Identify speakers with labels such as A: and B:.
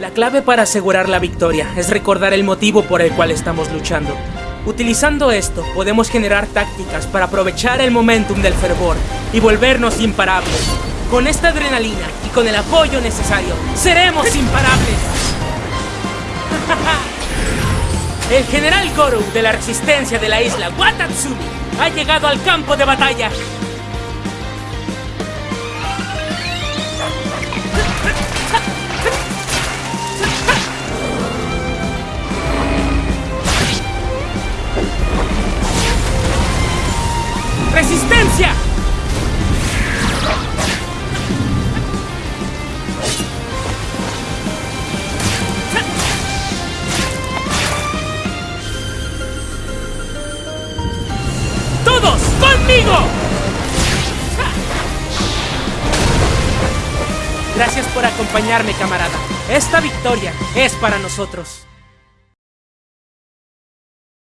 A: La clave para asegurar la victoria es recordar el motivo por el cual estamos luchando. Utilizando esto, podemos generar tácticas para aprovechar el momentum del fervor y volvernos imparables. Con esta adrenalina y con el apoyo necesario, seremos imparables. El general Goru de la resistencia de la isla Watatsumi ha llegado al campo de batalla. ¡Resistencia! ¡Todos conmigo! Gracias por acompañarme, camarada. Esta victoria es para nosotros.